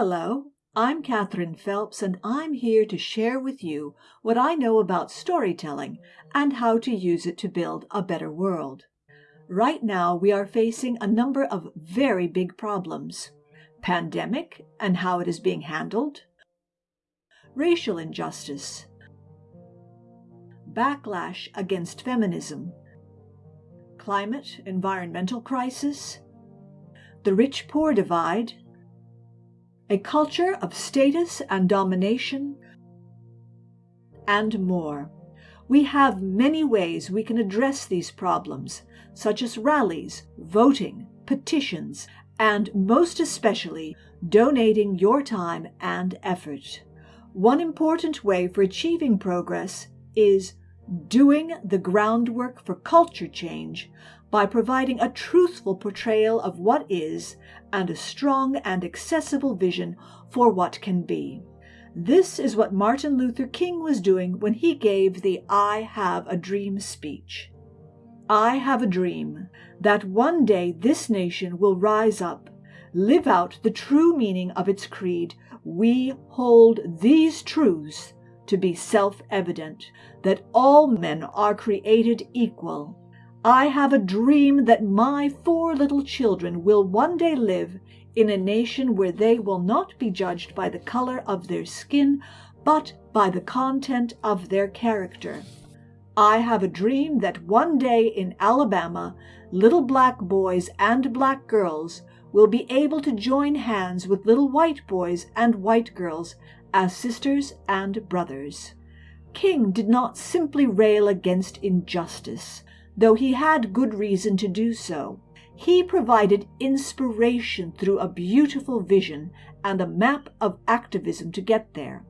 Hello, I'm Catherine Phelps, and I'm here to share with you what I know about storytelling and how to use it to build a better world. Right now, we are facing a number of very big problems pandemic and how it is being handled, racial injustice, backlash against feminism, climate environmental crisis, the rich poor divide, a culture of status and domination, and more. We have many ways we can address these problems, such as rallies, voting, petitions, and most especially donating your time and effort. One important way for achieving progress is doing the groundwork for culture change by providing a truthful portrayal of what is and a strong and accessible vision for what can be. This is what Martin Luther King was doing when he gave the I Have a Dream speech. I have a dream that one day this nation will rise up, live out the true meaning of its creed. We hold these truths to be self evident that all men are created equal. I have a dream that my four little children will one day live in a nation where they will not be judged by the color of their skin, but by the content of their character. I have a dream that one day in Alabama, little black boys and black girls will be able to join hands with little white boys and white girls as sisters and brothers. King did not simply rail against injustice, though he had good reason to do so. He provided inspiration through a beautiful vision and a map of activism to get there.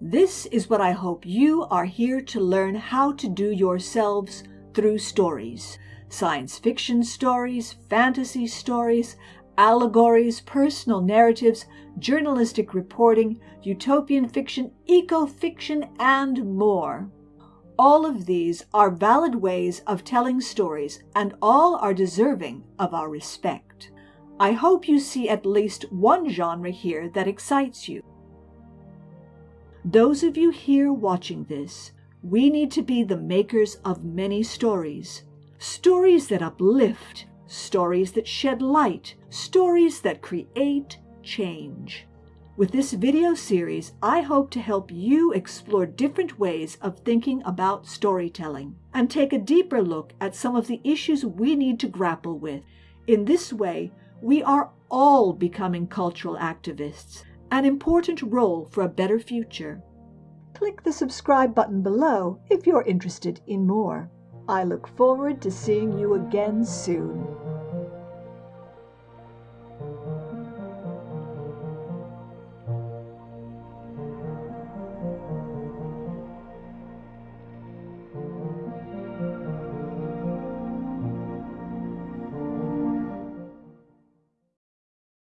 This is what I hope you are here to learn how to do yourselves through stories science fiction stories, fantasy stories, allegories, personal narratives, journalistic reporting, utopian fiction, eco-fiction, and more. All of these are valid ways of telling stories, and all are deserving of our respect. I hope you see at least one genre here that excites you. Those of you here watching this, we need to be the makers of many stories. Stories that uplift, stories that shed light, stories that create change. With this video series, I hope to help you explore different ways of thinking about storytelling and take a deeper look at some of the issues we need to grapple with. In this way, we are all becoming cultural activists, an important role for a better future. Click the subscribe button below if you're interested in more. I look forward to seeing you again soon.